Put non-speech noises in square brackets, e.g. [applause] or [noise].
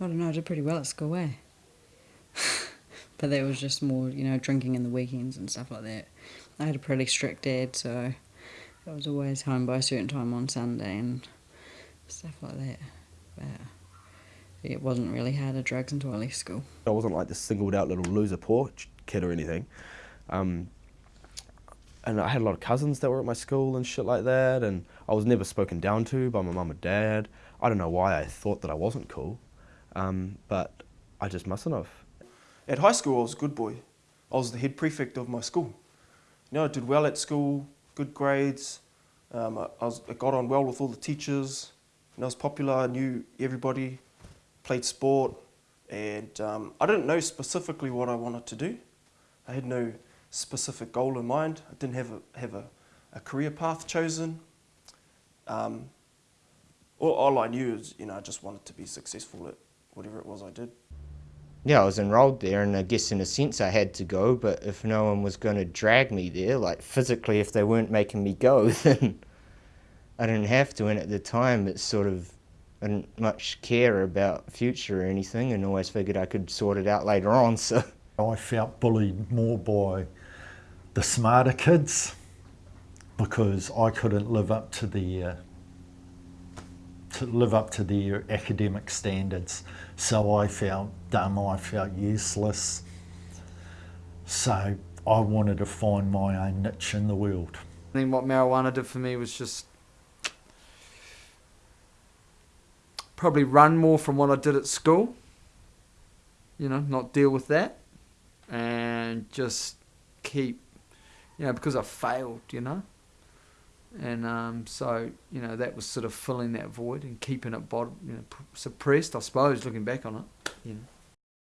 I don't know, I did pretty well at school, eh? [laughs] but that was just more, you know, drinking in the weekends and stuff like that. I had a pretty strict dad, so I was always home by a certain time on Sunday and stuff like that. But it wasn't really hard to drugs until I left school. I wasn't like this singled out little loser poor kid or anything. Um, and I had a lot of cousins that were at my school and shit like that, and I was never spoken down to by my mum and dad. I don't know why I thought that I wasn't cool, um, but I just mustn't have. At high school, I was a good boy. I was the head prefect of my school. You know, I did well at school, good grades. Um, I, I, was, I got on well with all the teachers. And I was popular, I knew everybody, played sport, and um, I didn't know specifically what I wanted to do. I had no specific goal in mind. I didn't have a, have a, a career path chosen. Um, all, all I knew is, you know, I just wanted to be successful at whatever it was I did. Yeah, I was enrolled there, and I guess in a sense I had to go, but if no one was going to drag me there, like physically, if they weren't making me go, [laughs] then I didn't have to. And at the time, it's sort of, I didn't much care about future or anything, and always figured I could sort it out later on, [laughs] so. I felt bullied more by the smarter kids because I couldn't live up to their uh, to live up to their academic standards. So I felt dumb, I felt useless. So I wanted to find my own niche in the world. I think what marijuana did for me was just probably run more from what I did at school. You know, not deal with that and just keep, you know, because I failed, you know. And um, so, you know, that was sort of filling that void and keeping it bod- you know, suppressed, I suppose, looking back on it, you know.